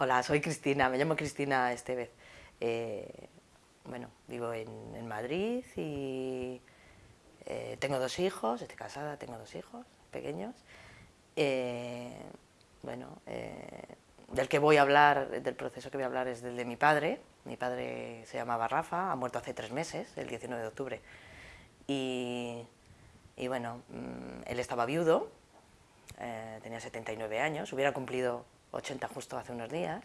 Hola, soy Cristina, me llamo Cristina Estevez. Eh, bueno, vivo en, Madrid y eh, tengo dos hijos, estoy casada, tengo dos hijos pequeños. Eh, bueno, del que voy a hablar, del proceso que voy a hablar es del de mi padre. Mi padre se llamaba Rafa, ha muerto hace tres meses, el 19 de octubre. Y, y bueno, mm, él estaba viudo, tenía 79 años, hubiera cumplido 80 justo hace unos días,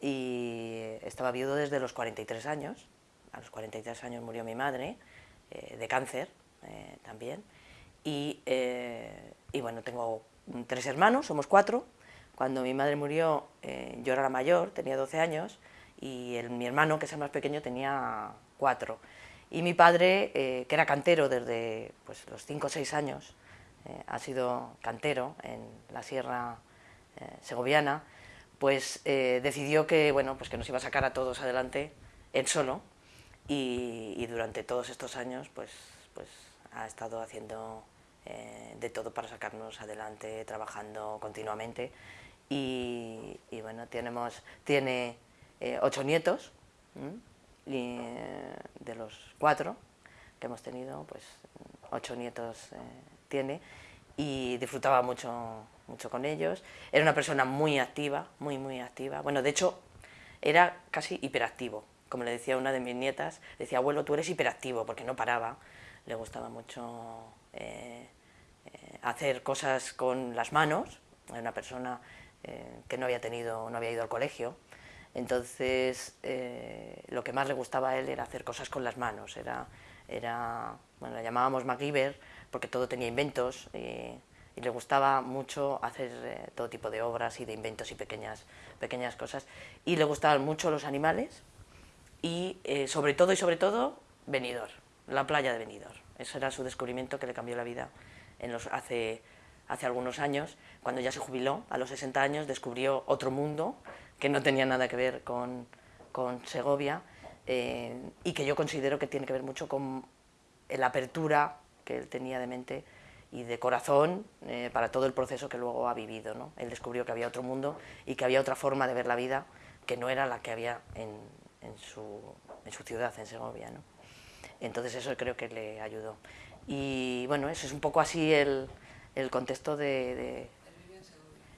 y estaba viudo desde los 43 años, a los 43 años murió mi madre, eh, de cáncer eh, también, y, eh, y, bueno, tengo tres hermanos, somos cuatro, cuando mi madre murió yo era la mayor, tenía 12 años, y el, mi hermano, que es el más pequeño, tenía cuatro, y mi padre, que era cantero desde pues, los 5 o 6 años, ha sido cantero en la sierra eh, segoviana, pues eh, decidió que, bueno, pues que nos iba a sacar a todos adelante él solo. Y, durante todos estos años pues, pues ha estado haciendo eh, de todo para sacarnos adelante, trabajando continuamente. Y, bueno, tenemos, tiene ocho nietos y, de los cuatro que hemos tenido, pues ocho nietos tiene y disfrutaba mucho mucho con ellos, era una persona muy activa, muy, muy activa, bueno, de hecho, era casi hiperactivo, como le decía una de mis nietas, decía, abuelo, tú eres hiperactivo, porque no paraba, le gustaba mucho eh, eh, hacer cosas con las manos, era una persona eh, que no había tenido, no había ido al colegio, entonces lo que más le gustaba a él era hacer cosas con las manos, era, era bueno, la llamábamos MacGyver, porque todo tenía inventos, y le gustaba mucho hacer eh, todo tipo de obras y de inventos y pequeñas, pequeñas cosas. Y le gustaban mucho los animales y eh, sobre todo y sobre todo Benidorm, la playa de Benidorm. Eso era su descubrimiento que le cambió la vida en los, hace, hace algunos años. Cuando ya se jubiló, a los 60 años, descubrió otro mundo que no tenía nada que ver con, con Segovia eh, y que yo considero que tiene que ver mucho con la apertura que él tenía de mente y de corazón eh, para todo el proceso que luego ha vivido. ¿no? Él descubrió que había otro mundo y que había otra forma de ver la vida que no era la que había en, en, su, en su, ciudad, en Segovia. ¿no? Entonces eso creo que le ayudó. Y bueno, eso es un poco así el, el contexto de,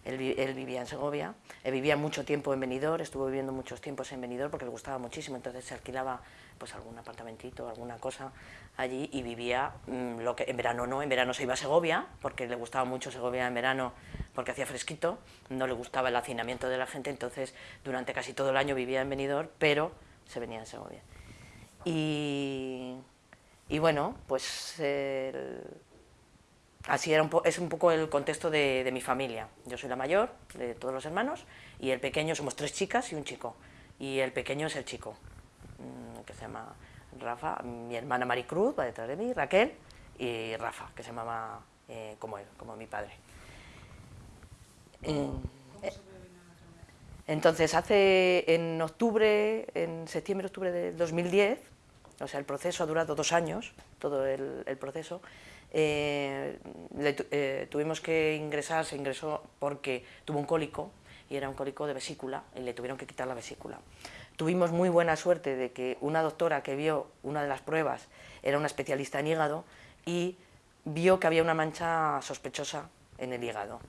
él, vivía en Segovia, él vivía mucho tiempo en Benidorm, estuvo viviendo muchos tiempos en Benidorm porque le gustaba muchísimo, entonces se alquilaba pues algún apartamentito, alguna cosa allí y vivía, mm, lo que en verano no, en verano se iba a Segovia, porque le gustaba mucho Segovia en verano porque hacía fresquito, no le gustaba el hacinamiento de la gente, entonces durante casi todo el año vivía en Benidorm, pero se venía en Segovia. Y, y bueno, pues así era un es un poco el contexto de, mi familia. Yo soy la mayor de todos los hermanos y el pequeño, somos tres chicas y un chico. Y el pequeño es el chico, se llama Rafa, mi hermana Maricruz va detrás de mí, Raquel, y Rafa, que se llamaba eh, como él, como mi padre. Eh, entonces, hace en octubre, en septiembre-octubre del 2010, o sea, el proceso ha durado dos años, todo el proceso, eh, eh, tuvimos que ingresar, se ingresó porque tuvo un cólico, y era un cólico de vesícula, y le tuvieron que quitar la vesícula. Tuvimos muy buena suerte de que una doctora que vio una de las pruebas era una especialista en hígado y vio que había una mancha sospechosa en el hígado.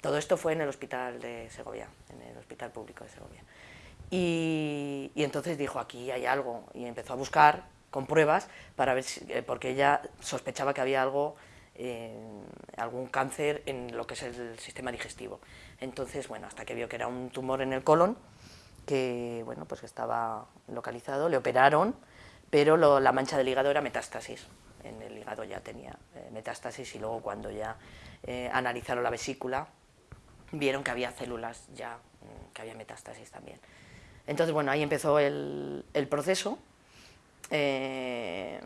Todo esto fue en el hospital de Segovia, en el hospital público de Segovia. Y, entonces dijo, aquí hay algo, y empezó a buscar con pruebas para ver eh, porque ella sospechaba que había algo, eh, algún cáncer en lo que es el sistema digestivo. Entonces, bueno, hasta que vio que era un tumor en el colon, que bueno, pues estaba localizado, le operaron, pero la mancha del hígado era metástasis. En el hígado ya tenía eh, metástasis y luego cuando ya analizaron la vesícula, vieron que había células ya, mm, que había metástasis también. Entonces, bueno, ahí empezó el, proceso, eh,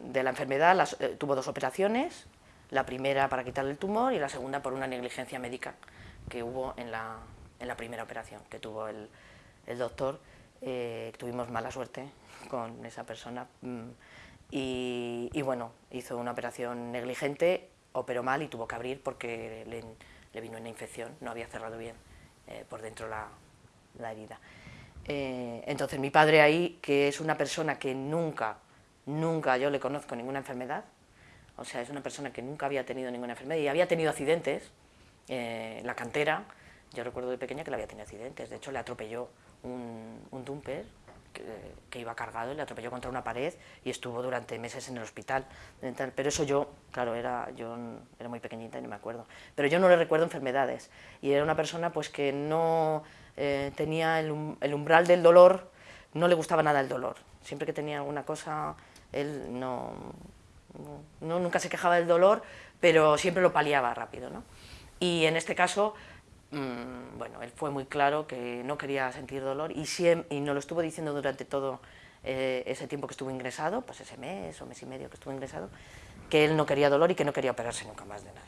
de la enfermedad, eh, tuvo dos operaciones, la primera para quitarle el tumor y la segunda por una negligencia médica que hubo en la, en la primera operación que tuvo el, el doctor. Eh, tuvimos mala suerte con esa persona mm, y, bueno, hizo una operación negligente, operó mal y tuvo que abrir porque le, le vino una infección, no había cerrado bien por dentro la, la herida. Eh, entonces mi padre ahí, que es una persona que nunca, nunca yo le conozco ninguna enfermedad, o sea, es una persona que nunca había tenido ninguna enfermedad y había tenido accidentes, eh, la cantera, yo recuerdo de pequeña que le había tenido accidentes, de hecho le atropelló un, un dumper que, iba cargado y le atropelló contra una pared y estuvo durante meses en el hospital. Pero eso yo, claro, era, yo era muy pequeñita y no me acuerdo. Pero yo no le recuerdo enfermedades. Y era una persona pues que no eh, tenía el, umbral del dolor, no le gustaba nada el dolor. Siempre que tenía alguna cosa, él no, no nunca se quejaba del dolor, pero siempre lo paliaba rápido. ¿no? Y en este caso, Mm, bueno, él fue muy claro que no quería sentir dolor y, y nos lo estuvo diciendo durante todo eh, ese tiempo que estuvo ingresado, pues ese mes o mes y medio que estuvo ingresado, que él no quería dolor y que no quería operarse nunca más de nada.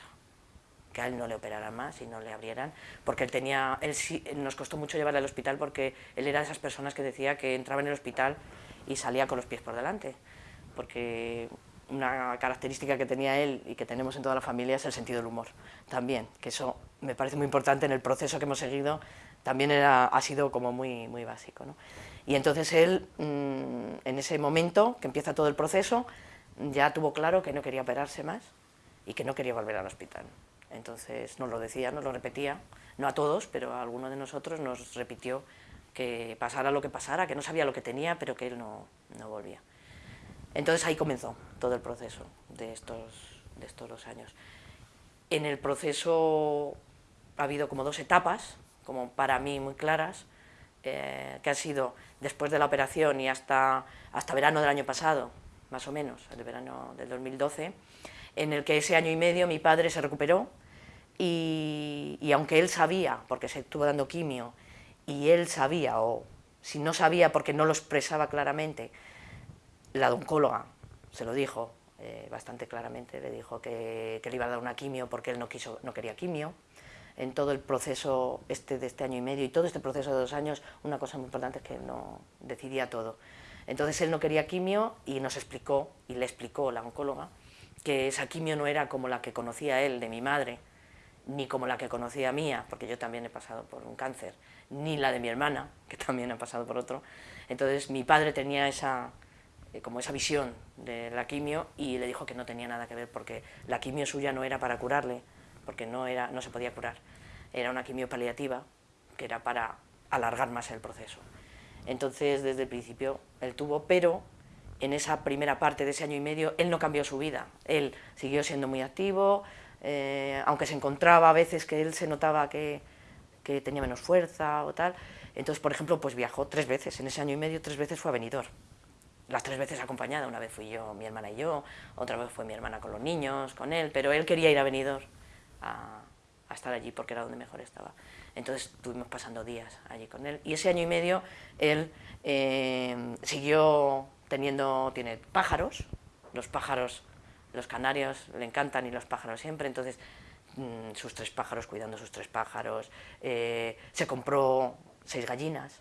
Que a él no le operaran más y no le abrieran, porque él tenía, él sí, nos costó mucho llevarle al hospital porque él era de esas personas que decía que entraba en el hospital y salía con los pies por delante, porque una característica que tenía él y que tenemos en toda la familia es el sentido del humor también, que eso me parece muy importante en el proceso que hemos seguido, también era, ha sido como muy, muy básico. ¿no? Y entonces él, mm, en ese momento que empieza todo el proceso, ya tuvo claro que no quería operarse más y que no quería volver al hospital. Entonces nos lo decía, nos lo repetía, no a todos, pero a alguno de nosotros nos repitió que pasara lo que pasara, que no sabía lo que tenía, pero que él no, no volvía. Entonces ahí comenzó todo el proceso de estos, de estos dos años. En el proceso ha habido como dos etapas, como para mí muy claras, eh, que han sido después de la operación y hasta, hasta verano del año pasado, más o menos, el verano del 2012, en el que ese año y medio mi padre se recuperó y, y aunque él sabía, porque se estuvo dando quimio, y él sabía, o si no sabía porque no lo expresaba claramente, la oncóloga se lo dijo eh, bastante claramente, le dijo que, le iba a dar una quimio porque él no, quiso, no quería quimio. En todo el proceso este de este año y medio y todo este proceso de dos años, una cosa muy importante es que no decidía todo. Entonces él no quería quimio y nos explicó, y le explicó la oncóloga, que esa quimio no era como la que conocía él de mi madre, ni como la que conocía mía, porque yo también he pasado por un cáncer, ni la de mi hermana, que también ha pasado por otro. Entonces mi padre tenía esa, como esa visión de la quimio y le dijo que no tenía nada que ver porque la quimio suya no era para curarle, porque no, era, no se podía curar, era una quimio paliativa que era para alargar más el proceso. Entonces, desde el principio, él tuvo, pero en esa primera parte de ese año y medio, él no cambió su vida, él siguió siendo muy activo, eh, aunque se encontraba a veces que él se notaba que, que tenía menos fuerza o tal, entonces, por ejemplo, pues viajó tres veces, en ese año y medio tres veces fue a Benidorm, las tres veces acompañada, una vez fui yo, mi hermana y yo, otra vez fue mi hermana con los niños, con él, pero él quería ir a Benidorm a, estar allí porque era donde mejor estaba. Entonces estuvimos pasando días allí con él. Y ese año y medio él eh, siguió teniendo, tiene pájaros, los pájaros, los canarios le encantan y los pájaros siempre, entonces mm, sus tres pájaros, cuidando sus tres pájaros, eh, se compró seis gallinas,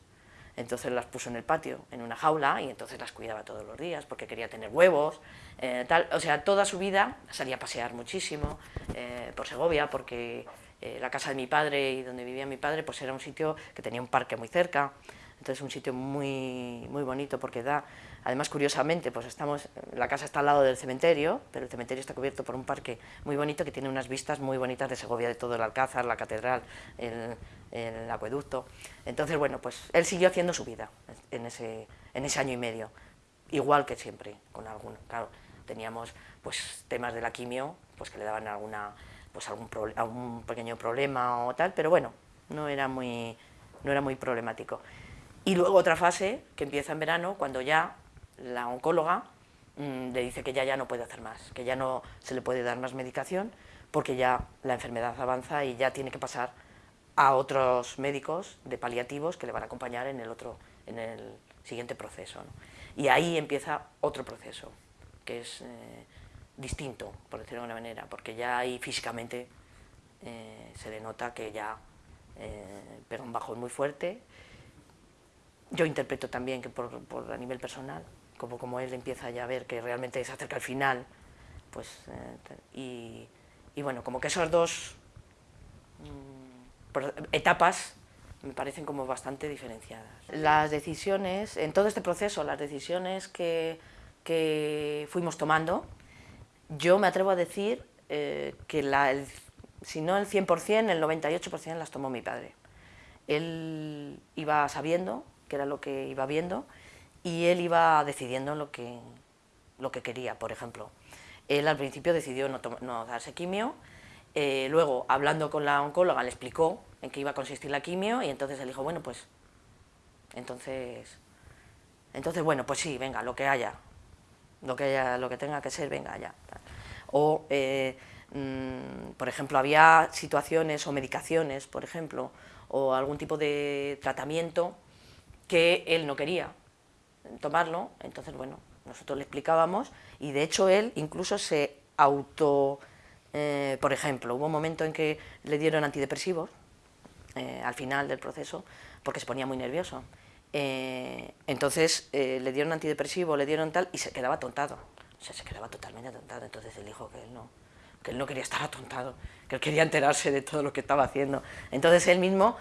entonces las puso en el patio, en una jaula, y entonces las cuidaba todos los días, porque quería tener huevos, eh, tal, o sea, toda su vida salía a pasear muchísimo eh, por Segovia, porque eh, la casa de mi padre y donde vivía mi padre, pues era un sitio que tenía un parque muy cerca, entonces un sitio muy, muy bonito, porque da, además curiosamente, pues estamos, la casa está al lado del cementerio, pero el cementerio está cubierto por un parque muy bonito que tiene unas vistas muy bonitas de Segovia, de todo el Alcázar, la catedral, el, el acueducto. Entonces, bueno, pues él siguió haciendo su vida en ese, en ese año y medio, igual que siempre, con algún, claro, teníamos pues temas de la quimio, pues que le daban alguna, pues algún, algún pequeño problema o tal, pero bueno, no era muy, no era muy problemático. Y luego otra fase, que empieza en verano, cuando ya la oncóloga mm, le dice que ya, ya no puede hacer más, que ya no se le puede dar más medicación, porque ya la enfermedad avanza y ya tiene que pasar a otros médicos de paliativos que le van a acompañar en el, otro, en el siguiente proceso. Y ahí empieza otro proceso, que es eh, distinto, por decirlo de alguna manera, porque ya ahí físicamente eh, se le nota que ya eh, pega un bajón muy fuerte. Yo interpreto también que por, a nivel personal, como, como él empieza ya a ver que realmente se acerca al final, pues, y, y bueno, como que esos dos... Mm, etapas me parecen como bastante diferenciadas. Las decisiones, en todo este proceso, las decisiones que, que fuimos tomando, yo me atrevo a decir eh, que la, si no el 100%, el 98% las tomó mi padre. Él iba sabiendo que era lo que iba viendo y él iba decidiendo lo que, lo que quería, por ejemplo. Él al principio decidió no, no darse quimio, eh, luego hablando con la oncóloga le explicó en qué iba a consistir la quimio y entonces él dijo, bueno, pues, entonces, entonces bueno, pues sí, venga, lo que haya, lo que, haya, lo que tenga que ser, venga, ya. O, eh, mm, por ejemplo, había situaciones o medicaciones, por ejemplo, o algún tipo de tratamiento que él no quería tomarlo, entonces, bueno, nosotros le explicábamos y de hecho él incluso se auto... Eh, por ejemplo, hubo un momento en que le dieron antidepresivos eh, al final del proceso porque se ponía muy nervioso. Eh, entonces le dieron antidepresivo, le dieron tal y se quedaba atontado. O sea, se quedaba totalmente atontado. Entonces él dijo que él no, que él no quería estar atontado, que él quería enterarse de todo lo que estaba haciendo. Entonces él mismo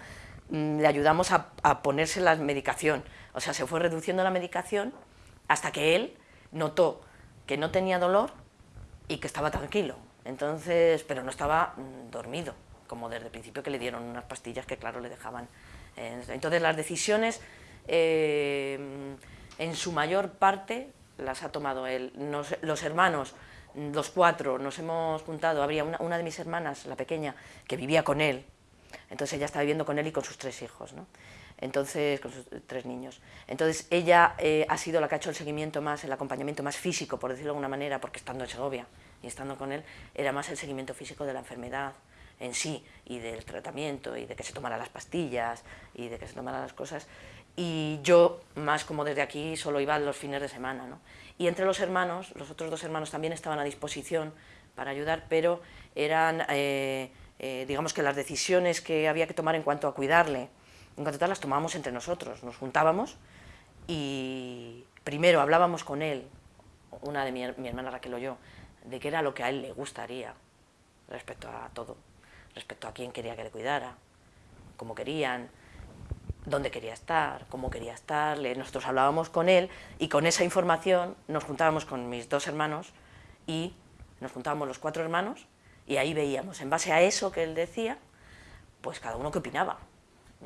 le ayudamos a, ponerse la medicación. O sea, se fue reduciendo la medicación hasta que él notó que no tenía dolor y que estaba tranquilo, entonces, pero no estaba mm, dormido, como desde el principio que le dieron unas pastillas que claro le dejaban. entonces las decisiones eh, en su mayor parte las ha tomado él. los hermanos, los cuatro, nos hemos juntado, habría una, de mis hermanas, la pequeña, que vivía con él, entonces ella estaba viviendo con él y con sus tres hijos. ¿no? entonces con sus tres niños. Entonces ella eh, ha sido la que ha hecho el seguimiento más, el acompañamiento más físico, por decirlo de alguna manera, porque estando en Segovia y estando con él, era más el seguimiento físico de la enfermedad en sí, y del tratamiento, y de que se tomara las pastillas, y de que se tomara las cosas, y yo, más como desde aquí, solo iba los fines de semana, ¿no? Y entre los hermanos, los otros dos hermanos también estaban a disposición para ayudar, pero eran, eh, eh, digamos que las decisiones que había que tomar en cuanto a cuidarle, en cuanto tal las tomábamos entre nosotros, nos juntábamos y primero hablábamos con él, una de mi, hermana Raquel o yo, de qué era lo que a él le gustaría respecto a todo, respecto a quién quería que le cuidara, cómo querían, dónde quería estar, cómo quería estar, nosotros hablábamos con él y con esa información nos juntábamos con mis dos hermanos y nos juntábamos los cuatro hermanos y ahí veíamos, en base a eso que él decía, pues cada uno qué opinaba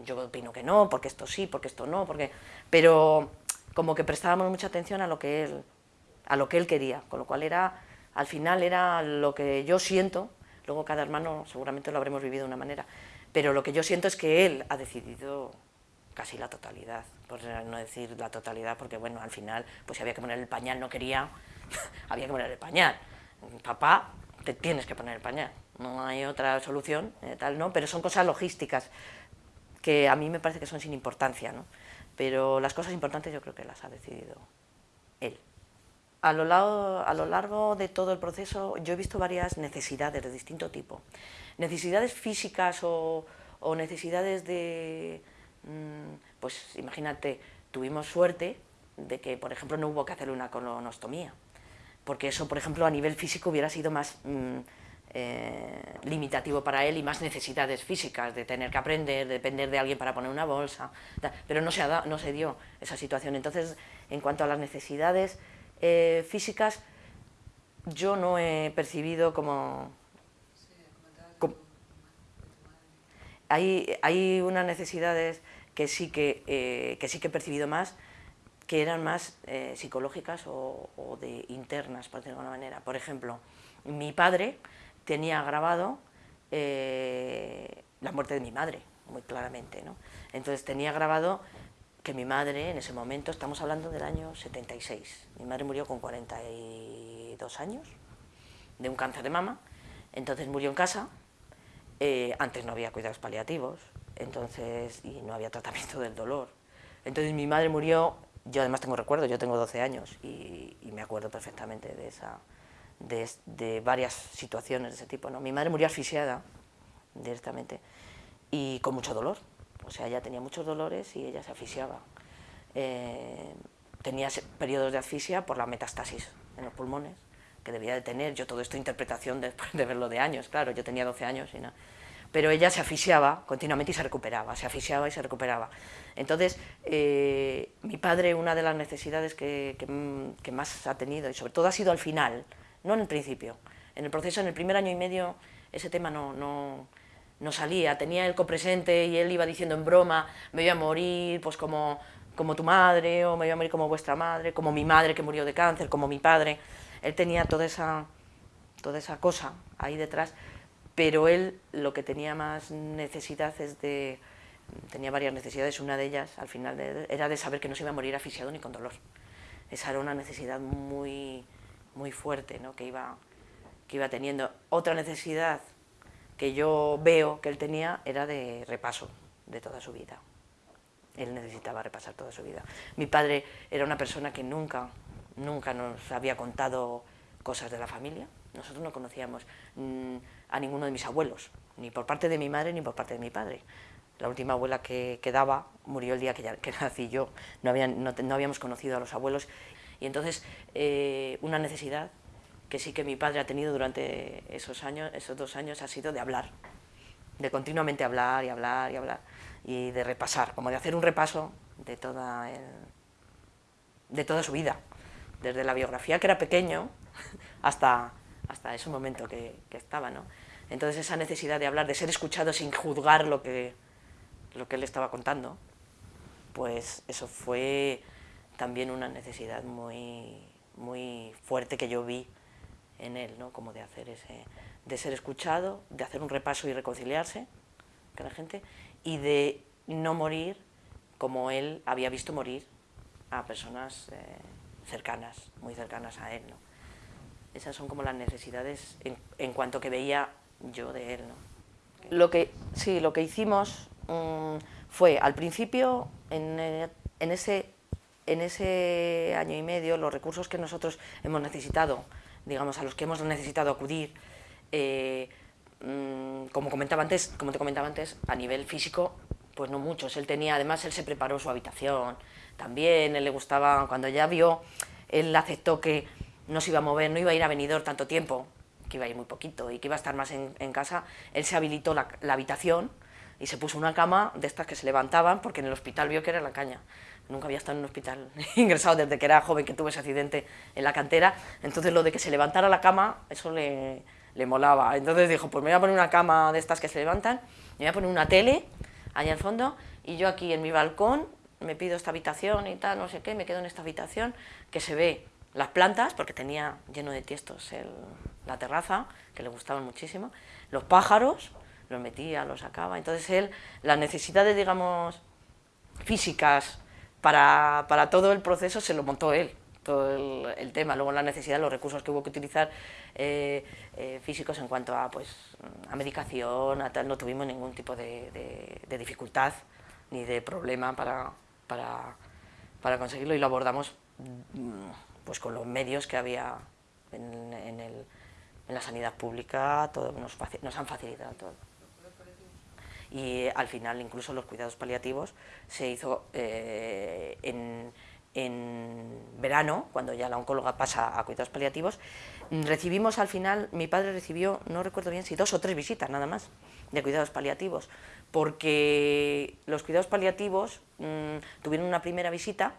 yo opino que no, porque esto sí, porque esto no, porque... pero como que prestábamos mucha atención a lo que él, a lo que él quería, con lo cual era, al final era lo que yo siento, luego cada hermano seguramente lo habremos vivido de una manera, pero lo que yo siento es que él ha decidido casi la totalidad, por no decir la totalidad, porque bueno, al final, pues si había que poner el pañal, no quería, había que poner el pañal. Papá, te tienes que poner el pañal, no hay otra solución, eh, tal, ¿no? Pero son cosas logísticas, que a mí me parece que son sin importancia, ¿no? pero las cosas importantes yo creo que las ha decidido él. A lo, largo, a lo largo de todo el proceso yo he visto varias necesidades de distinto tipo. Necesidades físicas o, o necesidades de... Mm, pues imagínate, tuvimos suerte de que, por ejemplo, no hubo que hacerle una colonostomía, porque eso, por ejemplo, a nivel físico hubiera sido más... Mm, eh, limitativo para él y más necesidades físicas, de tener que aprender, de depender de alguien para poner una bolsa, pero no se, no se dio esa situación. Entonces, en cuanto a las necesidades eh, físicas, yo no he percibido como... hay, hay unas necesidades que sí que, eh, que sí que he percibido más, que eran más psicológicas o, o, de internas, por decirlo de alguna manera. Por ejemplo, mi padre tenía grabado eh, la muerte de mi madre, muy claramente. ¿no? Entonces tenía grabado que mi madre, en ese momento, estamos hablando del año 76, mi madre murió con 42 años, de un cáncer de mama, entonces murió en casa, eh, antes no había cuidados paliativos, entonces, y no había tratamiento del dolor. Entonces mi madre murió, yo además tengo recuerdo, yo tengo 12 años y me acuerdo perfectamente de esa, de, varias situaciones de ese tipo. ¿no? Mi madre murió asfixiada directamente y con mucho dolor. O sea, ella tenía muchos dolores y ella se asfixiaba. Eh, tenía periodos de asfixia por la metastasis en los pulmones, que debía de tener. Yo todo esto interpretación después de verlo de años, claro, yo tenía 12 años y no. Pero ella se asfixiaba continuamente y se recuperaba, se asfixiaba y se recuperaba. Entonces, eh, mi padre, una de las necesidades que, más ha tenido, y sobre todo ha sido al final, no en el principio, en el proceso, en el primer año y medio, ese tema no, no, no salía, tenía el copresente y él iba diciendo en broma, me voy a morir pues como, como tu madre, o me voy a morir como vuestra madre, como mi madre que murió de cáncer, como mi padre, él tenía toda esa, toda esa cosa ahí detrás, pero él lo que tenía más necesidad es de, tenía varias necesidades, una de ellas al final era de saber que no se iba a morir asfixiado ni con dolor. Esa era una necesidad muy, muy fuerte ¿no? que, iba, que iba teniendo. Otra necesidad que yo veo que él tenía era de repaso de toda su vida. Él necesitaba repasar toda su vida. Mi padre era una persona que nunca, nunca nos había contado cosas de la familia, nosotros no conocíamos mm, a ninguno de mis abuelos, ni por parte de mi madre ni por parte de mi padre. La última abuela que quedaba murió el día que, que nací yo, no, habíamos conocido a los abuelos. Y entonces eh, una necesidad que sí que mi padre ha tenido durante esos, años, esos dos años ha sido de hablar, de continuamente hablar y hablar y hablar, y de repasar, como de hacer un repaso de toda, de toda su vida, desde la biografía que era pequeño hasta hasta ese momento que, estaba, ¿no? Entonces esa necesidad de hablar, de ser escuchado sin juzgar lo que, lo que él estaba contando, pues eso fue también una necesidad muy, muy fuerte que yo vi en él, ¿no? Como de hacer ese, de ser escuchado, de hacer un repaso y reconciliarse con la gente, y de no morir como él había visto morir a personas eh, cercanas, muy cercanas a él, ¿no? Esas son como las necesidades en, cuanto que veía yo de él. Lo que, sí, lo que hicimos mm, fue, al principio, en, en, ese, en ese año y medio, los recursos que nosotros hemos necesitado, digamos, a los que hemos necesitado acudir, eh, mm, como, comentaba antes, como te comentaba antes, a nivel físico, pues no muchos. Él tenía, además, él se preparó su habitación también, él le gustaba, cuando ya vio, él aceptó que no se iba a mover, no iba a ir a venidor tanto tiempo, que iba a ir muy poquito y que iba a estar más en, casa, él se habilitó la, habitación y se puso una cama de estas que se levantaban porque en el hospital vio que era la caña. Nunca había estado en un hospital ingresado desde que era joven que tuve ese accidente en la cantera, entonces lo de que se levantara la cama, eso le, le molaba. Entonces dijo, pues me voy a poner una cama de estas que se levantan, me voy a poner una tele allá al fondo y yo aquí en mi balcón me pido esta habitación y tal, no sé qué, me quedo en esta habitación que se ve las plantas, porque tenía lleno de tiestos la terraza, que le gustaban muchísimo, los pájaros, los metía, los sacaba, entonces él, las necesidades, digamos, físicas para, todo el proceso se lo montó él, todo el, tema, luego la necesidad, los recursos que hubo que utilizar eh, eh, físicos en cuanto a, pues, a medicación, no tuvimos ningún tipo de, dificultad ni de problema para, para, para conseguirlo y lo abordamos mm, pues con los medios que había en, la sanidad pública, todo, nos, han facilitado todo. Y al final incluso los cuidados paliativos se hizo eh, en, en verano, cuando ya la oncóloga pasa a cuidados paliativos, recibimos al final, mi padre recibió, no recuerdo bien si dos o tres visitas nada más, de cuidados paliativos, porque los cuidados paliativos mm, tuvieron una primera visita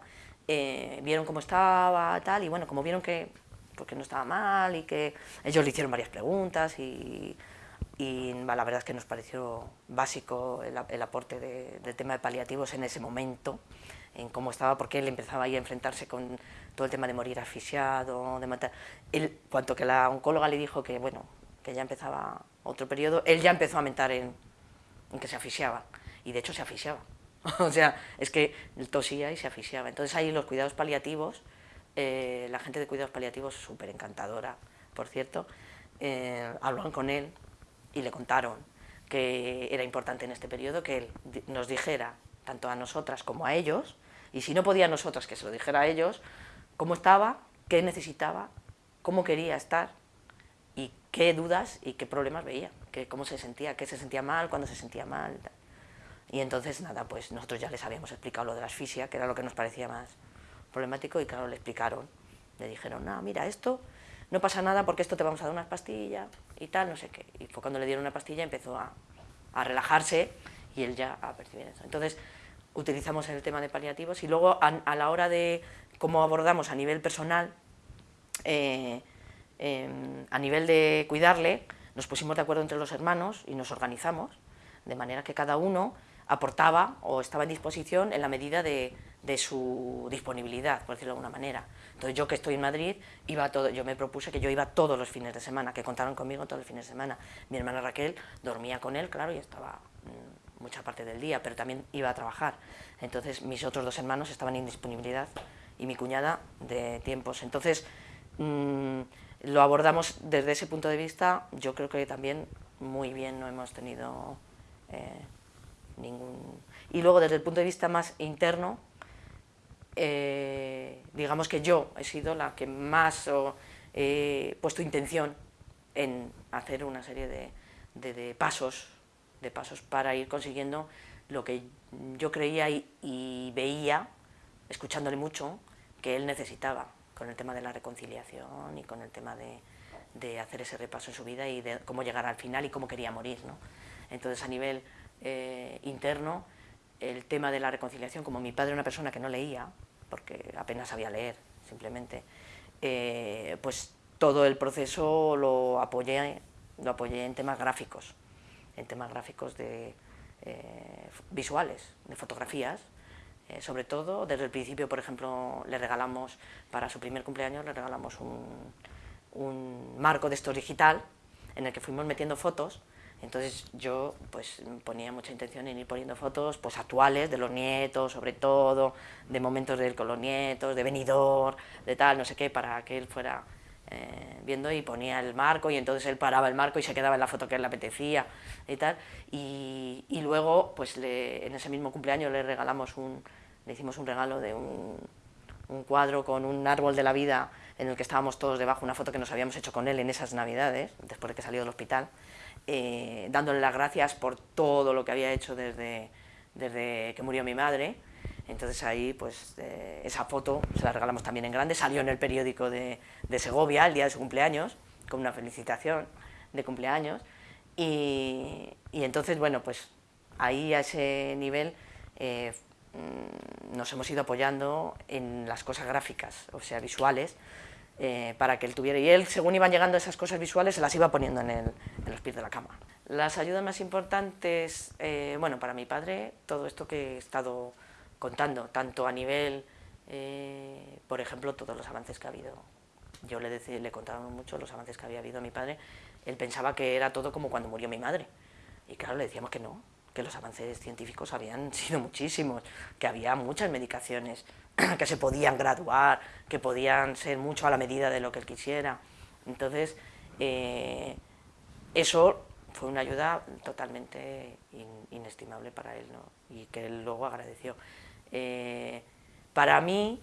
eh, vieron cómo estaba, tal, y bueno, como vieron que, porque no estaba mal y que ellos le hicieron varias preguntas y, la verdad es que nos pareció básico el, aporte del tema de paliativos en ese momento, en cómo estaba, porque él empezaba ahí a enfrentarse con todo el tema de morir asfixiado, de matar. Él, cuanto que la oncóloga le dijo que, bueno, que ya empezaba otro periodo, él ya empezó a mentar en, en que se asfixiaba, y de hecho se asfixiaba. o sea, es que tosía y se asfixiaba. Entonces ahí los cuidados paliativos, eh, la gente de cuidados paliativos súper encantadora, por cierto, eh, hablaron con él y le contaron que era importante en este periodo que él nos dijera, tanto a nosotras como a ellos, y si no podía nosotras, que se lo dijera a ellos, cómo estaba, qué necesitaba, cómo quería estar y qué dudas y qué problemas veía, que, cómo se sentía, qué se sentía mal, cuándo se sentía mal. Y entonces, nada, pues nosotros ya les habíamos explicado lo de la asfixia, que era lo que nos parecía más problemático, y claro, le explicaron. Le dijeron, no, mira, esto no pasa nada porque esto te vamos a dar unas pastillas y tal, no sé qué. Y fue cuando le dieron una pastilla empezó a, a relajarse y él ya a percibir eso. Entonces, utilizamos el tema de paliativos y luego a, la hora de cómo abordamos a nivel personal, eh, em, a nivel de cuidarle, nos pusimos de acuerdo entre los hermanos y nos organizamos, de manera que cada uno aportaba o estaba en disposición en la medida de, su disponibilidad, por decirlo de alguna manera. Entonces yo que estoy en Madrid, iba todo, yo me propuse que yo iba todos los fines de semana, que contaron conmigo todos los fines de semana. Mi hermana Raquel dormía con él, claro, y estaba mm, mucha parte del día, pero también iba a trabajar. Entonces mis otros dos hermanos estaban en disponibilidad y mi cuñada de tiempos. Entonces mm, lo abordamos desde ese punto de vista, yo creo que también muy bien, no hemos tenido... Eh, ningún... Y luego desde el punto de vista más interno, eh, digamos que yo he sido la que más he puesto intención en hacer una serie de, pasos, de pasos para ir consiguiendo lo que yo creía y, veía, escuchándole mucho, que él necesitaba con el tema de la reconciliación y con el tema de, de hacer ese repaso en su vida y de cómo llegar al final y cómo quería morir. ¿no? Entonces a nivel eh, interno el tema de la reconciliación, como mi padre era una persona que no leía, porque apenas sabía leer, simplemente, eh, pues todo el proceso lo apoyé, lo apoyé en temas gráficos, en temas gráficos de eh, visuales, de fotografías, sobre todo, desde el principio, por ejemplo, le regalamos, para su primer cumpleaños, le regalamos un, un marco de esto digital, en el que fuimos metiendo fotos, entonces yo pues ponía mucha intención en ir poniendo fotos pues actuales de los nietos, sobre todo, de momentos del con los nietos, de venidor, de tal, no sé qué, para que él fuera eh, viendo y ponía el marco y entonces él paraba el marco y se quedaba en la foto que él le apetecía y tal. Y, luego pues en ese mismo cumpleaños le regalamos un, le hicimos un regalo de un, un cuadro con un árbol de la vida en el que estábamos todos debajo, una foto que nos habíamos hecho con él en esas navidades, después de que salió del hospital, eh, dándole las gracias por todo lo que había hecho desde, desde que murió mi madre. Entonces ahí, pues, eh, esa foto se la regalamos también en grande, salió en el periódico de, de, Segovia el día de su cumpleaños, con una felicitación de cumpleaños. Y, y entonces, bueno, pues ahí a ese nivel eh, mm, nos hemos ido apoyando en las cosas gráficas, o sea, visuales, eh, para que él tuviera. Y él, según iban llegando esas cosas visuales, se las iba poniendo en, el, en los pies de la cama. Las ayudas más importantes, eh, bueno, para mi padre, todo esto que he estado contando, tanto a nivel, eh, por ejemplo, todos los avances que ha habido. Yo le, decía, le contaba mucho los avances que había habido a mi padre. Él pensaba que era todo como cuando murió mi madre. Y claro, le decíamos que no, que los avances científicos habían sido muchísimos, que había muchas medicaciones, que se podían graduar, que podían ser mucho a la medida de lo que él quisiera. Entonces, eh, eso fue una ayuda totalmente inestimable para él, ¿no? y que él luego agradeció. Eh, para mí,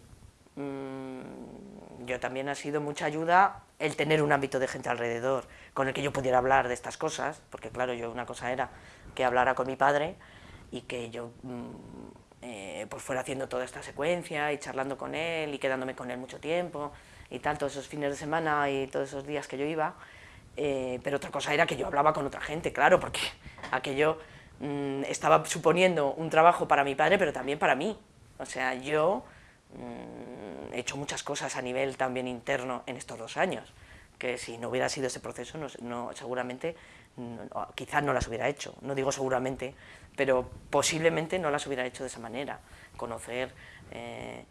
mm, yo también ha sido mucha ayuda el tener un ámbito de gente alrededor con el que yo pudiera hablar de estas cosas, porque claro, yo una cosa era que hablara con mi padre y que yo mm, eh, pues fuera haciendo toda esta secuencia y charlando con él y quedándome con él mucho tiempo y tal, todos esos fines de semana y todos esos días que yo iba, eh, pero otra cosa era que yo hablaba con otra gente, claro, porque aquello mm, estaba suponiendo un trabajo para mi padre, pero también para mí, o sea, yo mm, he hecho muchas cosas a nivel también interno en estos dos años, que si no hubiera sido ese proceso, no, seguramente, quizás no las hubiera hecho, no digo seguramente, pero posiblemente no las hubiera hecho de esa manera, conocer eh,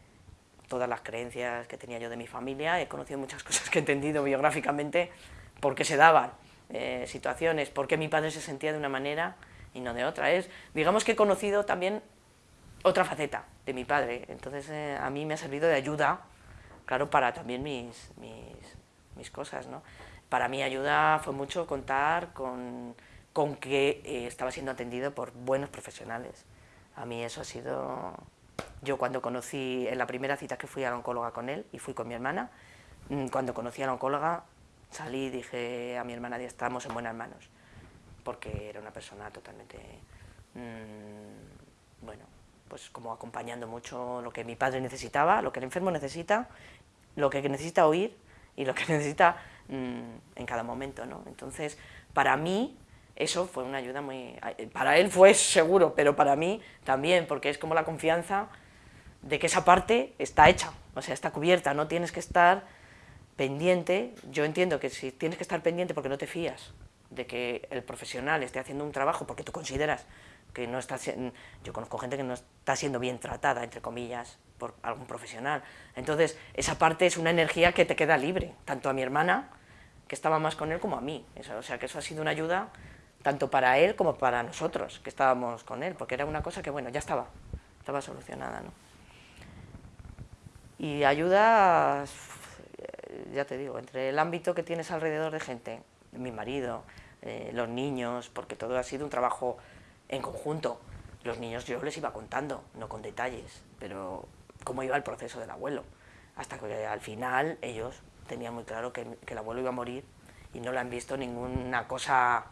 todas las creencias que tenía yo de mi familia, he conocido muchas cosas que he entendido biográficamente, por qué se daban eh, situaciones, por qué mi padre se sentía de una manera y no de otra. Es, digamos que he conocido también otra faceta de mi padre, entonces eh, a mí me ha servido de ayuda, claro, para también mis, mis mis cosas, ¿no? Para mí ayuda fue mucho contar con, con que eh, estaba siendo atendido por buenos profesionales. A mí eso ha sido... Yo cuando conocí, en la primera cita que fui a la oncóloga con él, y fui con mi hermana, mm, cuando conocí a la oncóloga, salí y dije a mi hermana, estamos en buenas manos, porque era una persona totalmente, mmm, bueno, pues como acompañando mucho lo que mi padre necesitaba, lo que el enfermo necesita, lo que necesita oír, y lo que necesita mm, en cada momento. ¿no? Entonces, para mí, eso fue una ayuda muy... Para él fue seguro, pero para mí también, porque es como la confianza de que esa parte está hecha, o sea, está cubierta, no tienes que estar pendiente, yo entiendo que si tienes que estar pendiente porque no te fías de que el profesional esté haciendo un trabajo porque tú consideras que no está yo conozco gente que no está siendo bien tratada, entre comillas, por algún profesional. Entonces, esa parte es una energía que te queda libre, tanto a mi hermana, que estaba más con él, como a mí. o sea, que eso ha sido una ayuda tanto para él como para nosotros, que estábamos con él, porque era una cosa que, bueno, ya estaba, estaba solucionada, ¿no? Y ayudas, ya te digo, entre el ámbito que tienes alrededor de gente, mi marido, eh, los niños, porque todo ha sido un trabajo en conjunto. Los niños yo les iba contando, no con detalles, pero cómo iba el proceso del abuelo, hasta que al final ellos tenían muy claro que, el abuelo iba a morir y no le han visto ninguna cosa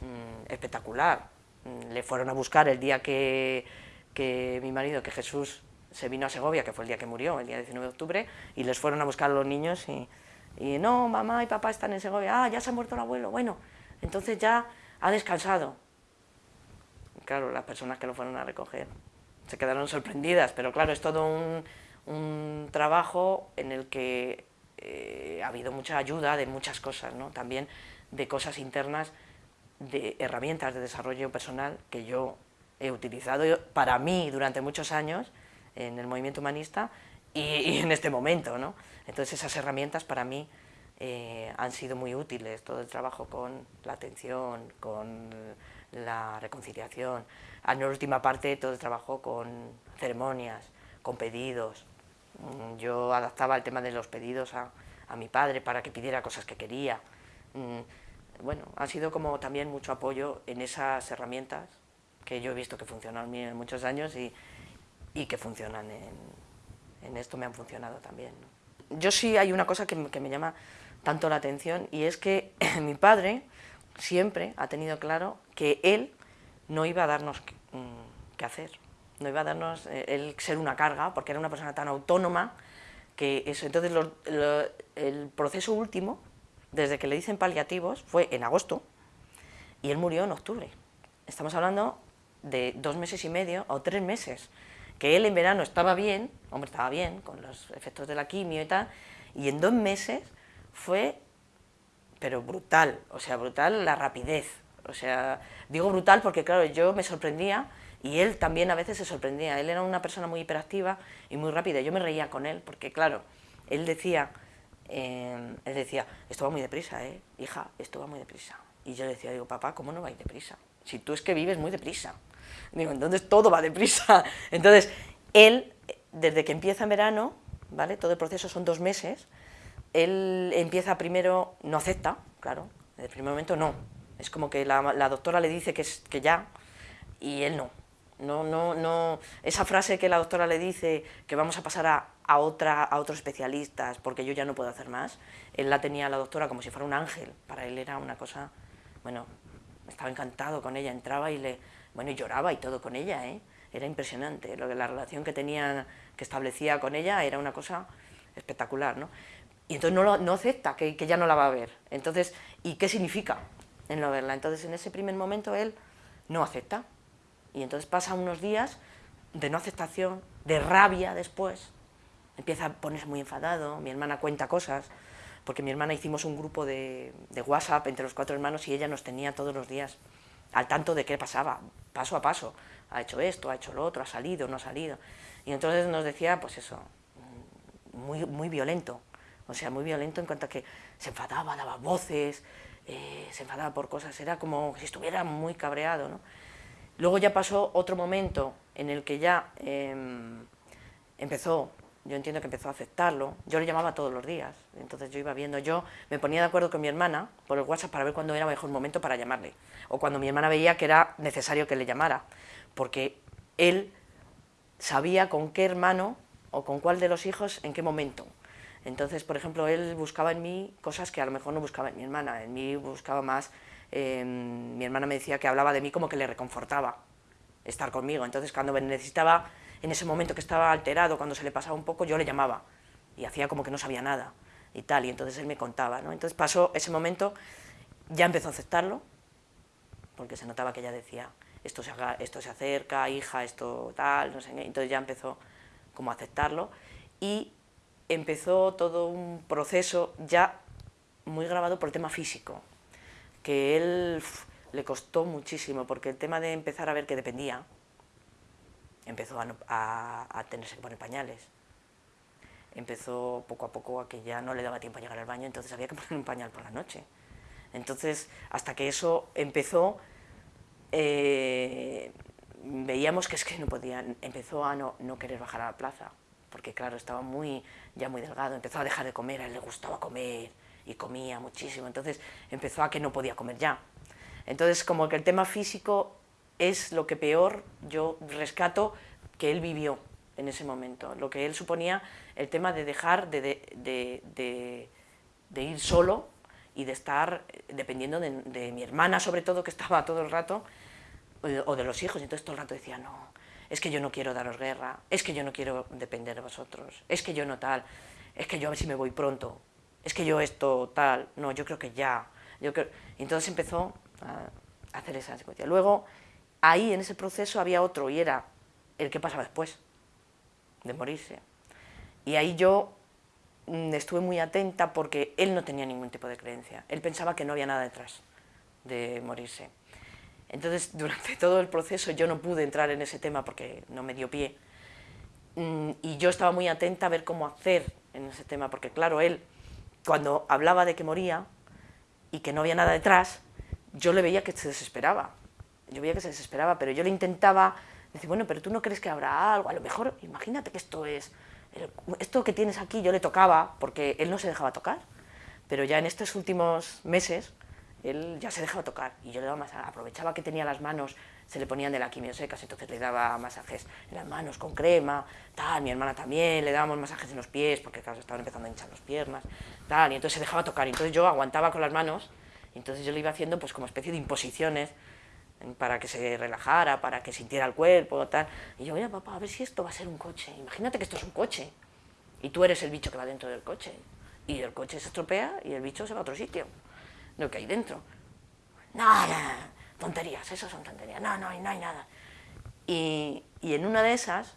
mm, espectacular. Mm, le fueron a buscar el día que, que mi marido, que Jesús se vino a Segovia, que fue el día que murió, el día 19 de octubre, y les fueron a buscar a los niños y, y no, mamá y papá están en Segovia, ah, ya se ha muerto el abuelo, bueno, entonces ya ha descansado. claro, las personas que lo fueron a recoger se quedaron sorprendidas, pero claro, es todo un, un trabajo en el que eh, ha habido mucha ayuda de muchas cosas, ¿no? también de cosas internas, de herramientas de desarrollo personal que yo he utilizado para mí durante muchos años en el movimiento humanista y, en este momento. ¿no? Entonces esas herramientas para mí eh, han sido muy útiles, todo el trabajo con la atención, con la reconciliación, en la última parte todo el trabajo con ceremonias, con pedidos. Mm, yo adaptaba el tema de los pedidos a, a mi padre para que pidiera cosas que quería. Mm, bueno, ha sido como también mucho apoyo en esas herramientas que yo he visto que funcionan en muchos años y, y que funcionan en, en, esto me han funcionado también. Yo sí hay una cosa que, que me llama tanto la atención y es que mi padre siempre ha tenido claro que él no iba a darnos mm, qué hacer, no iba a darnos eh, el ser una carga, porque era una persona tan autónoma que eso. Entonces el proceso último, desde que le dicen paliativos, fue en agosto y él murió en octubre. Estamos hablando de dos meses y medio o tres meses, que él en verano estaba bien, hombre, estaba bien, con los efectos de la quimio y tal, y en dos meses fue, pero brutal, o sea, brutal la rapidez, o sea, digo brutal porque claro, yo me sorprendía y él también a veces se sorprendía, él era una persona muy hiperactiva y muy rápida, yo me reía con él porque claro, él decía, em, él decía, esto va muy deprisa, ¿eh? hija, esto va muy deprisa. Y yo le decía, digo, papá, ¿cómo no va a ir deprisa? Si tú es que vives muy deprisa. Digo, entonces todo va deprisa. Entonces, él, desde que empieza en verano, ¿vale? Todo el proceso son dos meses, él empieza primero, no acepta, claro, en el primer momento no, es como que la, doctora le dice que, es, que ya, y él no. No, no, no, esa frase que la doctora le dice que vamos a pasar a, a, otra, a otros especialistas porque yo ya no puedo hacer más, él la tenía la doctora como si fuera un ángel, para él era una cosa, bueno, estaba encantado con ella, entraba y le, bueno, y lloraba y todo con ella, ¿eh? era impresionante, lo que la relación que tenía, que establecía con ella era una cosa espectacular, ¿no? Y entonces no, no acepta que, que ya no la va a ver, entonces, ¿y qué significa? en no verla. Entonces, en ese primer momento él no acepta. Y entonces pasa unos días de no aceptación, de rabia después. Empieza a ponerse muy enfadado, mi hermana cuenta cosas, porque mi hermana hicimos un grupo de, de WhatsApp entre los cuatro hermanos y ella nos tenía todos los días al tanto de qué pasaba, paso a paso. Ha hecho esto, ha hecho lo otro, ha salido, no ha salido. Y entonces nos decía, pues eso, muy, muy violento. O sea, muy violento en cuanto a que se enfadaba, daba voces, eh, se enfadaba por cosas, era como si estuviera muy cabreado. ¿no? Luego ya pasó otro momento en el que ya em, empezó, yo entiendo que empezó a aceptarlo, yo le llamaba todos los días, entonces yo iba viendo, yo me ponía de acuerdo con mi hermana por el WhatsApp para ver cuándo era mejor momento para llamarle, o cuando mi hermana veía que era necesario que le llamara, porque él sabía con qué hermano o con cuál de los hijos en qué momento. Entonces, por ejemplo, él buscaba en mí cosas que a lo mejor no buscaba en mi hermana, en mí buscaba más, em, mi hermana me decía que hablaba de mí como que le reconfortaba estar conmigo, entonces cuando necesitaba, en ese momento que estaba alterado, cuando se le pasaba un poco, yo le llamaba y hacía como que no sabía nada y tal, y entonces él me contaba, ¿no? Entonces pasó ese momento, ya empezó a aceptarlo, porque se notaba que ella decía, esto se, esto se acerca, hija, esto tal, no sé qué, entonces ya empezó como a aceptarlo y empezó todo un proceso ya muy grabado por el tema físico, que él le costó muchísimo, porque el tema de empezar a ver que dependía, empezó a, tenerse que poner pañales, empezó poco a poco a que ya no le daba tiempo a llegar al baño, entonces había que poner un pañal por la noche. Entonces, hasta que eso empezó, eh, veíamos que es que no podían, empezó a no, no, querer bajar a la plaza, porque claro, estaba muy, ya muy delgado, empezó a dejar de comer, a él le gustaba comer y comía muchísimo, entonces empezó a que no podía comer ya. Entonces, como que el tema físico es lo que peor yo rescato que él vivió en ese momento, lo que él suponía el tema de dejar de, de, de, ir solo y de estar dependiendo de, mi hermana, sobre todo, que estaba todo el rato, o de, los hijos, entonces todo el rato decía, no, es que yo no quiero daros guerra, es que yo no quiero depender de vosotros, es que yo no tal, es que yo a ver si me voy pronto, es que yo esto tal, no, yo creo que ya, yo creo... Entonces empezó a hacer esa secuencia. Luego, ahí en ese proceso había otro, y era el que pasaba después, de morirse. Y ahí yo Mm, estuve muy atenta porque él no tenía ningún tipo de creencia. Él pensaba que no había nada detrás de morirse. Entonces, durante todo el proceso yo no pude entrar en ese tema porque no me dio pie. Mm, y yo estaba muy atenta a ver cómo hacer en ese tema, porque claro, él, cuando hablaba de que moría y que no había nada detrás, yo le veía que se desesperaba. Yo veía que se desesperaba, pero yo le intentaba decir, bueno, pero tú no crees que habrá algo, a lo mejor, imagínate que esto es esto que tienes aquí yo le tocaba, porque él no se dejaba tocar, pero ya en estos últimos meses él ya se dejaba tocar y yo le daba masajes, aprovechaba que tenía las manos, se le ponían de la quimio secas, entonces le daba masajes en las manos con crema, tal, mi hermana también, le dábamos masajes en los pies, porque claro, estaban empezando a hinchar las piernas, tal, y entonces se dejaba tocar, y entonces yo aguantaba con las manos, y entonces yo le iba haciendo pues como especie de imposiciones, para que se relajara, para que sintiera el cuerpo, tal. Y yo, mira, papá, a ver si esto va a ser un coche. Imagínate que esto es un coche. Y tú eres el bicho que va dentro del coche. Y el coche se estropea y el bicho se va a otro sitio. Lo que hay dentro. Nada, tonterías, eso son tonterías. No, no, no hay nada. Y, y en una de esas,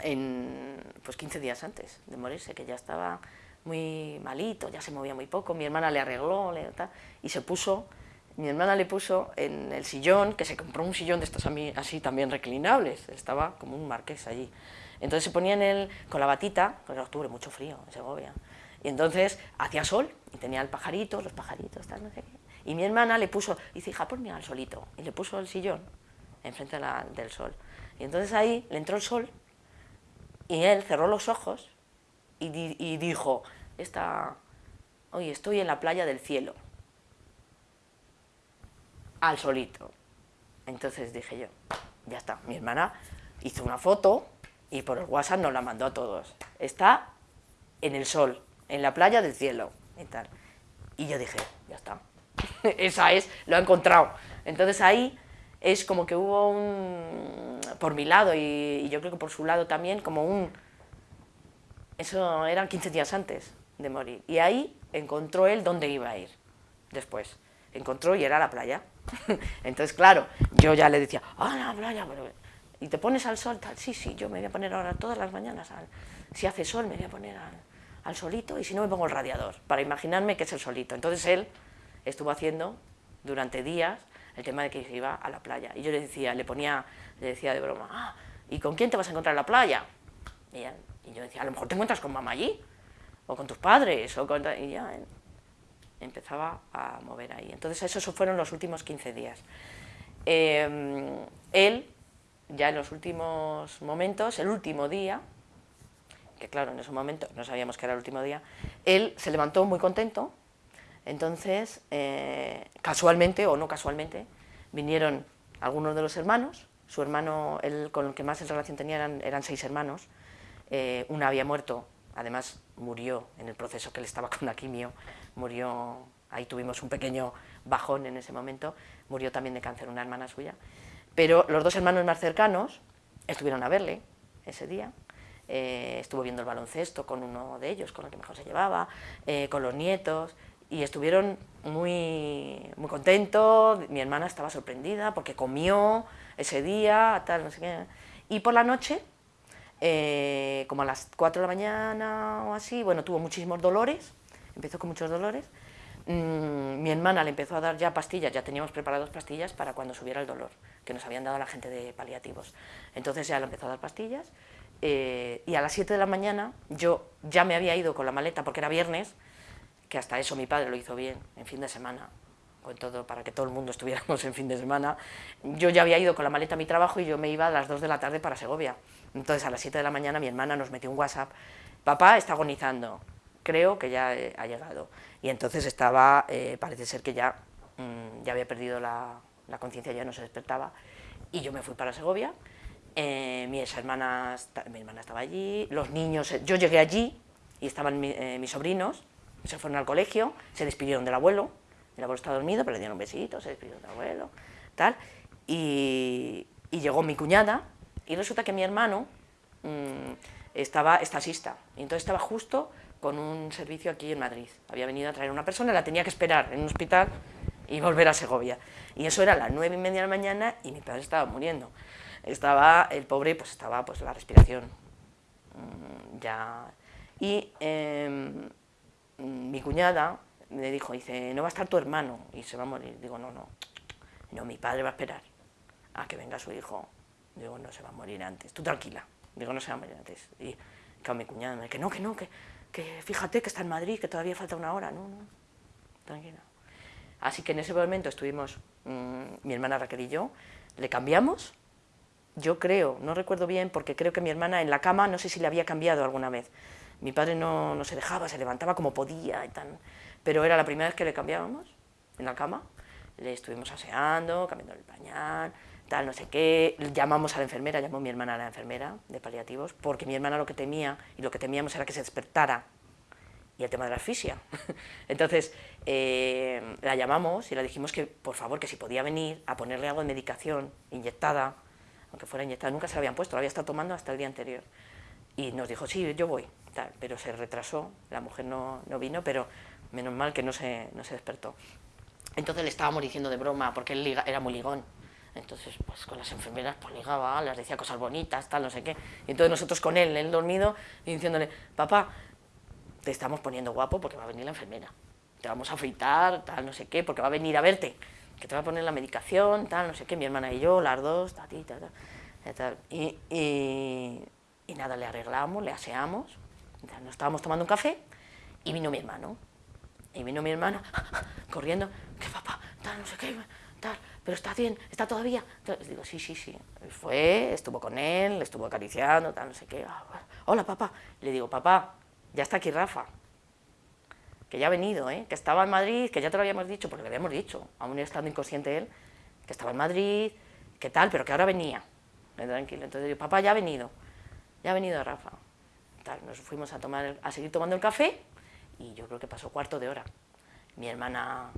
en, pues 15 días antes de morirse, que ya estaba muy malito, ya se movía muy poco, mi hermana le arregló le, y se puso mi hermana le puso en el sillón, que se compró un sillón de estos así también reclinables, estaba como un marqués allí. Entonces se ponía en él con la batita, porque en octubre mucho frío en Segovia, y entonces hacía sol, y tenía el pajarito, los pajaritos, tal, no sé qué. Y mi hermana le puso, dice, hija, ponme al solito, y le puso el sillón enfrente del sol. Y entonces ahí le entró el sol, y él cerró los ojos, y, y dijo, esta, hoy estoy en la playa del cielo al solito. Entonces dije yo, ya está, mi hermana hizo una foto y por el WhatsApp nos la mandó a todos. Está en el sol, en la playa del cielo y tal. Y yo dije, ya está, esa es, lo ha encontrado. Entonces ahí es como que hubo un, por mi lado y, yo creo que por su lado también, como un, eso eran 15 días antes de morir. Y ahí encontró él dónde iba a ir después. Encontró y era la playa. Entonces, claro, yo ya le decía, ah, la playa, ¿y te pones al sol? Tal? Sí, sí, yo me voy a poner ahora todas las mañanas, si hace sol me voy a poner al, solito y si no me pongo el radiador, para imaginarme que es el solito. Entonces él estuvo haciendo durante días el tema de que iba a la playa. Y yo le decía, le ponía, le decía de broma, ah, ¿y con quién te vas a encontrar en la playa? Y, yo decía, a lo mejor te encuentras con mamá allí, o con tus padres, o con... Y ya, empezaba a mover ahí. Entonces esos fueron los últimos 15 días. Em, él, ya en los últimos momentos, el último día, que claro, en ese momento no sabíamos que era el último día, él se levantó muy contento, entonces, eh, casualmente o no casualmente, vinieron algunos de los hermanos, su hermano, él, con el que más en relación tenía eran, seis hermanos, eh, uno había muerto además murió en el proceso que él estaba con la quimio, murió, ahí tuvimos un pequeño bajón en ese momento, murió también de cáncer una hermana suya, pero los dos hermanos más cercanos estuvieron a verle ese día, eh, estuvo viendo el baloncesto con uno de ellos, con el que mejor se llevaba, eh, con los nietos, y estuvieron muy, muy contentos, mi hermana estaba sorprendida porque comió ese día, tal, no sé qué. Y por la noche, eh, como a las 4 de la mañana o así, bueno, tuvo muchísimos dolores, empezó con muchos dolores, mm, mi hermana le empezó a dar ya pastillas, ya teníamos preparadas pastillas para cuando subiera el dolor, que nos habían dado la gente de paliativos. Entonces ya le empezó a dar pastillas, eh, y a las 7 de la mañana yo ya me había ido con la maleta porque era viernes, que hasta eso mi padre lo hizo bien, en fin de semana, con todo, para que todo el mundo estuviéramos en fin de semana. Yo ya había ido con la maleta a mi trabajo y yo me iba a las 2 de la tarde para Segovia. Entonces a las 7 de la mañana mi hermana nos metió un WhatsApp, papá está agonizando, creo que ya eh, ha llegado. Y entonces estaba, eh, parece ser que ya, mm, ya había perdido la, la conciencia, ya no se despertaba, y yo me fui para Segovia, eh, mis hermanas, mi hermana estaba allí, los niños, yo llegué allí y estaban mis sobrinos, se fueron al colegio, se despidieron del abuelo, el abuelo estaba dormido, pero le dieron un besito, se despidieron del abuelo, tal, y, llegó mi cuñada, y resulta que mi hermano mmm, estaba estasista, y entonces estaba justo con un servicio aquí en Madrid, había venido a traer a una persona, la tenía que esperar en un hospital y volver a Segovia, y eso era a las nueve y media de la mañana y mi padre estaba muriendo. Estaba, el pobre, pues estaba pues la respiración mm, ya... Y em, mi cuñada me dijo, dice, no va a estar tu hermano y se va a morir. Digo, no, no, no, mi padre va a esperar a que venga su hijo. Digo, no se va a morir antes, tú tranquila. Digo, no se va a morir antes. Y claro, mi cuñada me dice, que no, que no, que, que fíjate que está en Madrid, que todavía falta una hora. No, no, tranquila. Así que en ese momento estuvimos, mm, mi hermana Raquel y yo, le cambiamos yo creo, no recuerdo bien, porque creo que mi hermana en la cama, no sé si le había cambiado alguna vez. Mi padre no, se dejaba, se levantaba como podía. Pero era la primera vez que le cambiábamos en la cama. Le estuvimos aseando, cambiando el pañal, tal, no sé qué. Llamamos a la enfermera, llamó mi hermana a la enfermera de paliativos, porque mi hermana lo que temía, y lo que temíamos era que se despertara y el tema de la asfixia. Entonces, eh, la llamamos y le dijimos que, por favor, que si podía venir a ponerle algo de medicación inyectada, aunque fuera inyectada, nunca se la habían puesto, la había estado tomando hasta el día anterior. Y nos dijo, sí, yo voy, tal, pero se retrasó, la mujer no, no vino, pero menos mal que no se, no se despertó. Entonces le estábamos diciendo de broma, porque él era muy ligón, entonces, pues con las enfermeras, pues ligaba, les decía cosas bonitas, tal, no sé qué. Y entonces nosotros con él, él dormido, y diciéndole, papá, te estamos poniendo guapo porque va a venir la enfermera. Te vamos a afeitar, tal, no sé qué, porque va a venir a verte que te va a poner la medicación, tal, no sé qué, mi hermana y yo, las dos, tal, tal, tal, y, y, nada, le arreglamos, le aseamos, nos estábamos tomando un café y vino mi hermano, y vino mi hermano corriendo, que papá, tal, no sé qué, tal, pero está bien, está todavía, entonces digo, sí, sí, sí, fue, estuvo con él, le estuvo acariciando, tal, no sé qué, ah, hola papá, le digo, papá, ya está aquí Rafa, que ya ha venido, ¿eh? que estaba en Madrid, que ya te lo habíamos dicho, porque le habíamos dicho, aún estando inconsciente él, que estaba en Madrid, que tal, pero que ahora venía. Tranquilo. Entonces yo, papá, ya ha venido, ya ha venido Rafa. Nos fuimos a, tomar, a seguir tomando el café y yo creo que pasó cuarto de hora. Mi hermana,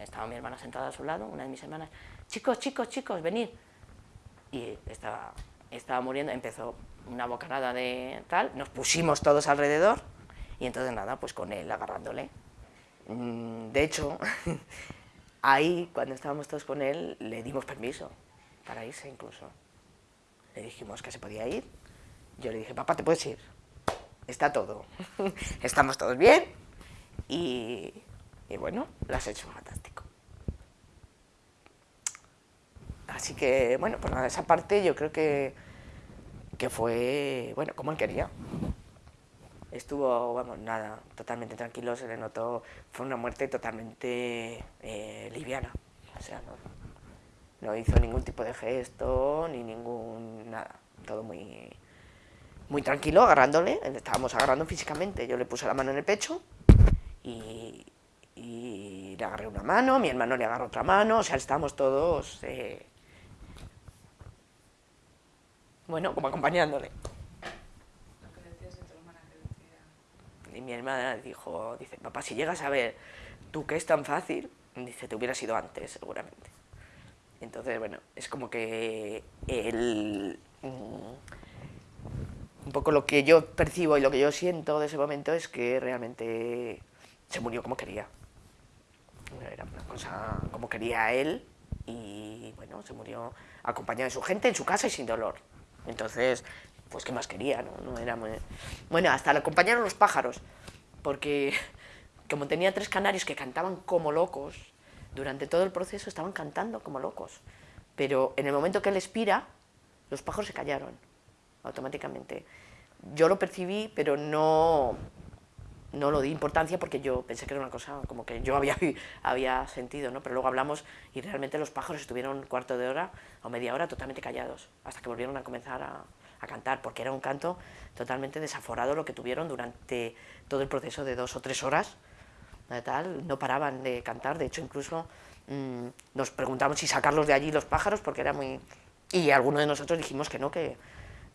estaba mi hermana sentada a su lado, una de mis hermanas, chicos, chicos, chicos, venid. Y estaba, estaba muriendo, empezó una bocanada de tal, nos pusimos todos alrededor, y entonces nada, pues con él agarrándole. Mm, de hecho, ahí cuando estábamos todos con él le dimos permiso para irse incluso. Le dijimos que se podía ir. Yo le dije, papá, te puedes ir. Está todo. Estamos todos bien. Y, y bueno, lo has hecho fantástico. Así que, bueno, pues nada, esa parte yo creo que, que fue, bueno, como él quería estuvo, vamos, nada, totalmente tranquilo, se le notó, fue una muerte totalmente eh, liviana, o sea, no, no, hizo ningún tipo de gesto, ni ningún, nada, todo muy, muy tranquilo, agarrándole, estábamos agarrando físicamente, yo le puse la mano en el pecho y, y le agarré una mano, mi hermano le agarró otra mano, o sea, estábamos todos, eh, bueno, como acompañándole. Y mi hermana dijo, dice, papá, si llegas a ver tú que es tan fácil, dice, te hubieras ido antes, seguramente. Entonces, bueno, es como que el, mm, un poco lo que yo percibo y lo que yo siento de ese momento es que realmente se murió como quería. Era una cosa como quería él y bueno, se murió acompañado de su gente en su casa y sin dolor. Entonces, pues qué más quería, ¿no? no era Bueno, hasta le acompañaron los pájaros, porque como tenía tres canarios que cantaban como locos, durante todo el proceso estaban cantando como locos, pero en el momento que él expira, los pájaros se callaron automáticamente. Yo lo percibí, pero no, no lo di importancia porque yo pensé que era una cosa como que yo había, había sentido, ¿no? pero luego hablamos y realmente los pájaros estuvieron un cuarto de hora o media hora totalmente callados, hasta que volvieron a comenzar a, a cantar, porque era un canto totalmente desaforado lo que tuvieron durante todo el proceso de dos o tres horas, tal, no paraban de cantar, de hecho incluso mmm, nos preguntamos si sacarlos de allí los pájaros, porque era muy... Y algunos de nosotros dijimos que no, que,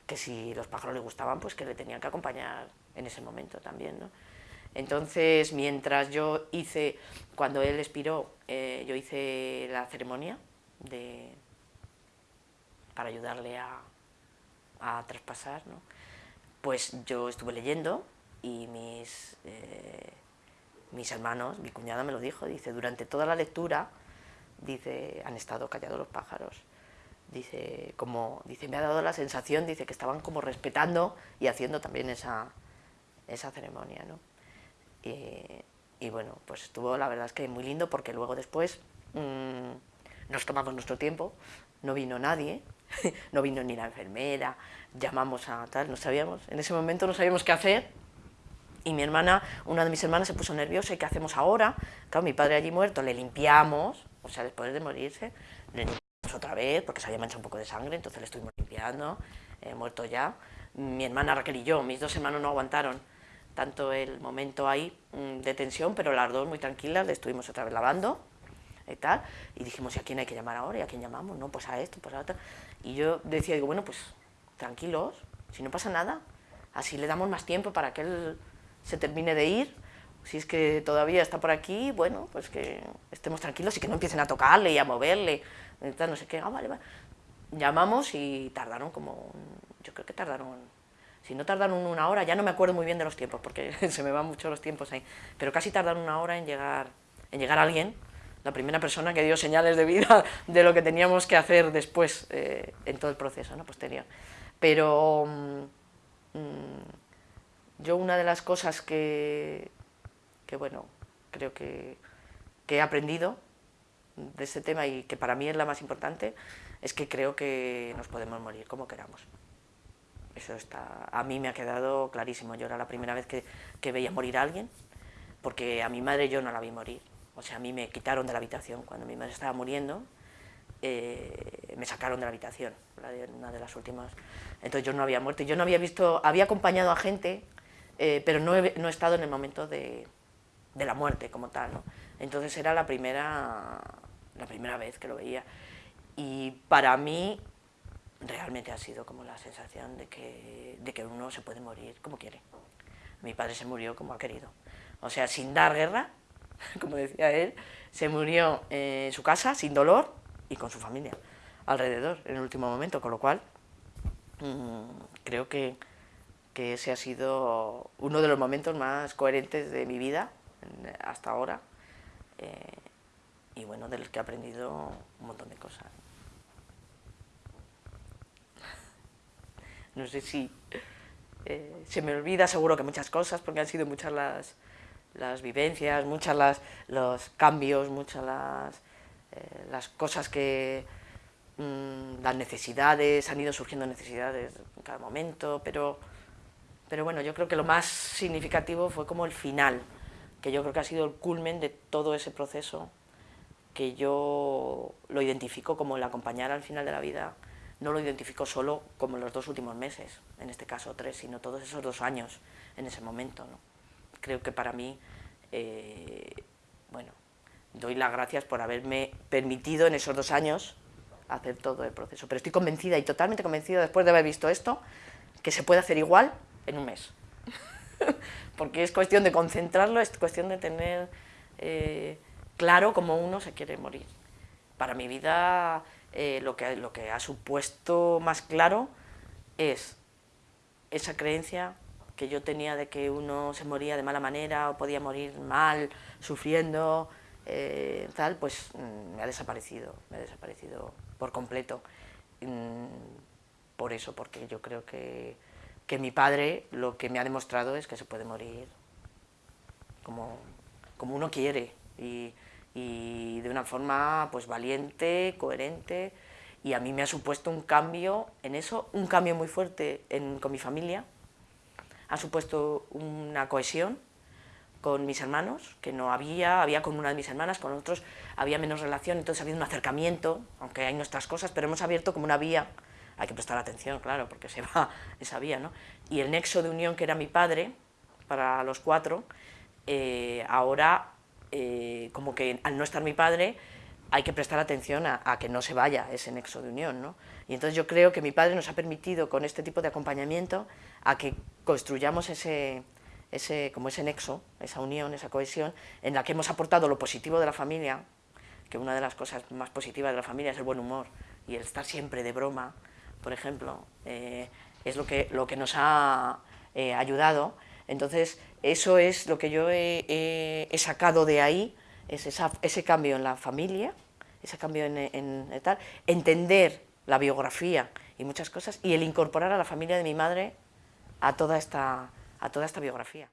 que si los pájaros le gustaban, pues que le tenían que acompañar en ese momento también, ¿no? Entonces, mientras yo hice, cuando él expiró, eh, yo hice la ceremonia de, para ayudarle a, a traspasar, ¿no? pues yo estuve leyendo y mis, eh, mis hermanos, mi cuñada me lo dijo, dice, durante toda la lectura, dice, han estado callados los pájaros. Dice, como, dice, me ha dado la sensación, dice, que estaban como respetando y haciendo también esa, esa ceremonia, ¿no? Y, bueno, pues estuvo la verdad es que muy lindo porque luego después mmm, nos tomamos nuestro tiempo, no vino nadie, no vino ni la enfermera, llamamos a tal, no sabíamos, en ese momento no sabíamos qué hacer, y mi hermana, una de mis hermanas se puso nerviosa, ¿y qué hacemos ahora? Claro, mi padre allí muerto, le limpiamos, o sea, después de morirse, le limpiamos otra vez, porque se había manchado un poco de sangre, entonces le estuvimos limpiando, eh, muerto ya. Mi hermana Raquel y yo, mis dos hermanos no aguantaron tanto el momento ahí mm, de tensión, pero las dos muy tranquilas, le estuvimos otra vez lavando, y tal, y dijimos, ¿y a quién hay que llamar ahora? ¿Y a quién llamamos? No, pues a esto, pues a otro. Y yo decía, digo, bueno, pues tranquilos, si no pasa nada, así le damos más tiempo para que él se termine de ir, si es que todavía está por aquí, bueno, pues que estemos tranquilos y que no empiecen a tocarle y a moverle, no sé qué, ah, vale, vale. Llamamos y tardaron como, yo creo que tardaron, si no tardaron una hora, ya no me acuerdo muy bien de los tiempos, porque se me van mucho los tiempos ahí, pero casi tardaron una hora en llegar, en llegar alguien, la primera persona que dio señales de vida de lo que teníamos que hacer después eh, en todo el proceso ¿no? posterior. Pero mm, mm, yo una de las cosas que, que bueno, creo que, que he aprendido de este tema y que para mí es la más importante, es que creo que nos podemos morir como queramos. Eso está, a mí me ha quedado clarísimo. Yo era la primera vez que, que veía morir a alguien, porque a mi madre yo no la vi morir. O sea, a mí me quitaron de la habitación cuando mi madre estaba muriendo, eh, me sacaron de la habitación, una de las últimas. Entonces yo no había muerto, yo no había visto, había acompañado a gente, eh, pero no he, no he, estado en el momento de, de la muerte como tal, ¿no? Entonces era la primera, la primera vez que lo veía. Y para mí realmente ha sido como la sensación de que, de que uno se puede morir como quiere. Mi padre se murió como ha querido. O sea, sin dar guerra, como decía él, se murió en su casa sin dolor y con su familia alrededor en el último momento, con lo cual mmm, creo que, que, ese ha sido uno de los momentos más coherentes de mi vida hasta ahora eh, y bueno, de los que he aprendido un montón de cosas. No sé si eh, se me olvida seguro que muchas cosas, porque han sido muchas las, las vivencias, muchas las, los cambios, muchas las, eh, las cosas que, mmm, las necesidades, han ido surgiendo necesidades en cada momento, pero, pero bueno, yo creo que lo más significativo fue como el final, que yo creo que ha sido el culmen de todo ese proceso, que yo lo identifico como el acompañar al final de la vida, no lo identifico solo como los dos últimos meses, en este caso tres, sino todos esos dos años en ese momento, ¿no? creo que para mí, eh, bueno, doy las gracias por haberme permitido en esos dos años hacer todo el proceso. Pero estoy convencida y totalmente convencida después de haber visto esto, que se puede hacer igual en un mes. Porque es cuestión de concentrarlo, es cuestión de tener eh, claro cómo uno se quiere morir. Para mi vida eh, lo, que, lo que ha supuesto más claro es esa creencia que yo tenía de que uno se moría de mala manera o podía morir mal, sufriendo, eh, tal, pues mm, me ha desaparecido, me ha desaparecido por completo. Mm, por eso, porque yo creo que, que mi padre lo que me ha demostrado es que se puede morir como, como uno quiere y, de una forma pues valiente, coherente, y a mí me ha supuesto un cambio en eso, un cambio muy fuerte con mi familia, ha supuesto una cohesión con mis hermanos, que no había, había con una de mis hermanas, con otros había menos relación, entonces ha habido un acercamiento, aunque hay nuestras cosas, pero hemos abierto como una vía, hay que prestar atención, claro, porque se va esa vía, ¿no? Y el nexo de unión que era mi padre, para los cuatro, eh, ahora, eh, como que al no estar mi padre, hay que prestar atención a, que no se vaya ese nexo de unión. ¿no? Y entonces yo creo que mi padre nos ha permitido con este tipo de acompañamiento a que construyamos ese, ese, como ese nexo, esa unión, esa cohesión, en la que hemos aportado lo positivo de la familia, que una de las cosas más positivas de la familia es el buen humor y el estar siempre de broma, por ejemplo, eh, es lo que, lo que nos ha eh, ayudado. Entonces, eso es lo que yo he sacado de ahí, es ese cambio en la familia, ese cambio en, tal, entender la biografía y muchas cosas, y el incorporar a la familia de mi madre a toda esta, a toda esta biografía.